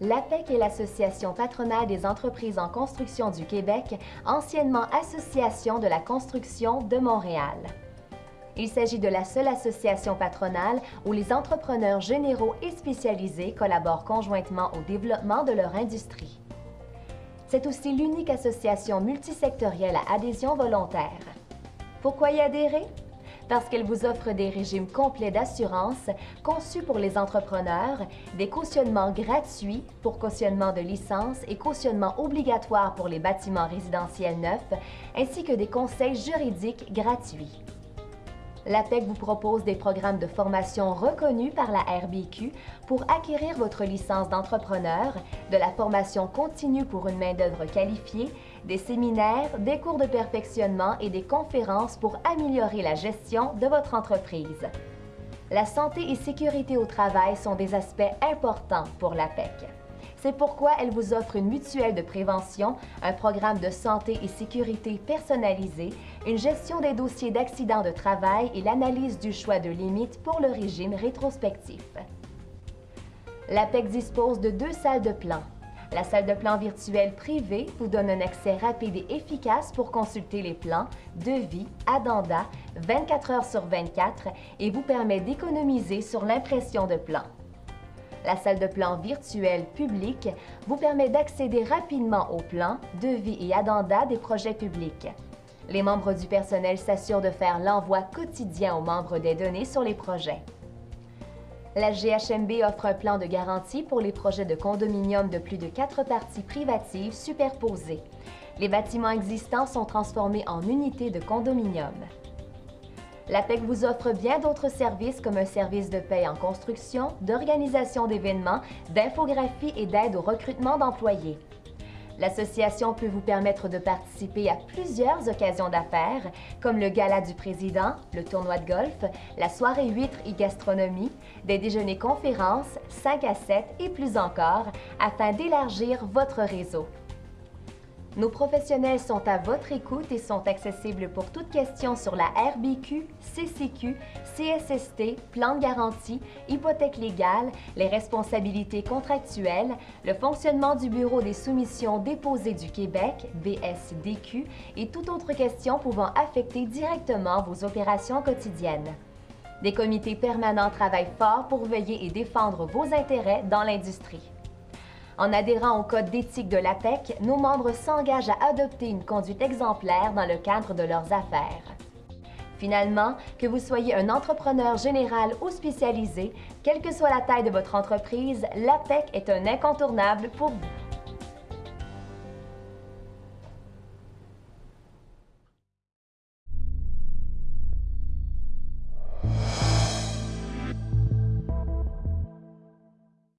L'APEC est l'Association patronale des entreprises en construction du Québec, anciennement Association de la construction de Montréal. Il s'agit de la seule association patronale où les entrepreneurs généraux et spécialisés collaborent conjointement au développement de leur industrie. C'est aussi l'unique association multisectorielle à adhésion volontaire. Pourquoi y adhérer? Parce qu'elle vous offre des régimes complets d'assurance conçus pour les entrepreneurs, des cautionnements gratuits pour cautionnement de licence et cautionnement obligatoire pour les bâtiments résidentiels neufs, ainsi que des conseils juridiques gratuits. L'APEC vous propose des programmes de formation reconnus par la RBQ pour acquérir votre licence d'entrepreneur, de la formation continue pour une main-d'œuvre qualifiée, des séminaires, des cours de perfectionnement et des conférences pour améliorer la gestion de votre entreprise. La santé et sécurité au travail sont des aspects importants pour l'APEC. C'est pourquoi elle vous offre une mutuelle de prévention, un programme de santé et sécurité personnalisé, une gestion des dossiers d'accidents de travail et l'analyse du choix de limites pour le régime rétrospectif. L'APEC dispose de deux salles de plan. La salle de plan virtuelle privée vous donne un accès rapide et efficace pour consulter les plans, devis, addenda 24 heures sur 24 et vous permet d'économiser sur l'impression de plans. La salle de plan virtuelle publique vous permet d'accéder rapidement aux plans, devis et addenda des projets publics. Les membres du personnel s'assurent de faire l'envoi quotidien aux membres des données sur les projets. La GHMB offre un plan de garantie pour les projets de condominium de plus de quatre parties privatives superposées. Les bâtiments existants sont transformés en unités de condominium. L'APEC vous offre bien d'autres services comme un service de paie en construction, d'organisation d'événements, d'infographie et d'aide au recrutement d'employés. L'association peut vous permettre de participer à plusieurs occasions d'affaires, comme le Gala du Président, le tournoi de golf, la soirée huîtres et gastronomie, des déjeuners conférences, 5 à 7 et plus encore, afin d'élargir votre réseau. Nos professionnels sont à votre écoute et sont accessibles pour toute question sur la RBQ, CCQ, CSST, plan de garantie, hypothèque légale, les responsabilités contractuelles, le fonctionnement du Bureau des soumissions déposées du Québec, BSDQ, et toute autre question pouvant affecter directement vos opérations quotidiennes. Des comités permanents travaillent fort pour veiller et défendre vos intérêts dans l'industrie. En adhérant au code d'éthique de l'APEC, nos membres s'engagent à adopter une conduite exemplaire dans le cadre de leurs affaires. Finalement, que vous soyez un entrepreneur général ou spécialisé, quelle que soit la taille de votre entreprise, l'APEC est un incontournable pour vous.